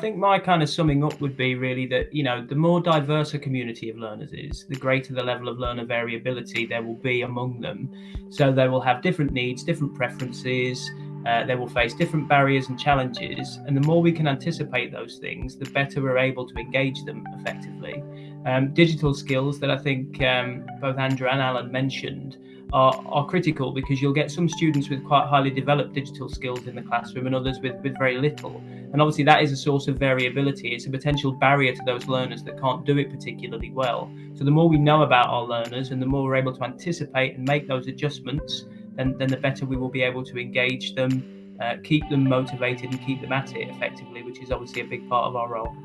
think my kind of summing up would be really that you know the more diverse a community of learners is, the greater the level of learner variability there will be among them. So they will have different needs, different preferences. Uh, they will face different barriers and challenges, and the more we can anticipate those things, the better we're able to engage them effectively. Um, digital skills that I think um, both Andrew and Alan mentioned are, are critical because you'll get some students with quite highly developed digital skills in the classroom and others with, with very little. And obviously, that is a source of variability. It's a potential barrier to those learners that can't do it particularly well. So, the more we know about our learners and the more we're able to anticipate and make those adjustments, then, then the better we will be able to engage them, uh, keep them motivated, and keep them at it effectively, which is obviously a big part of our role.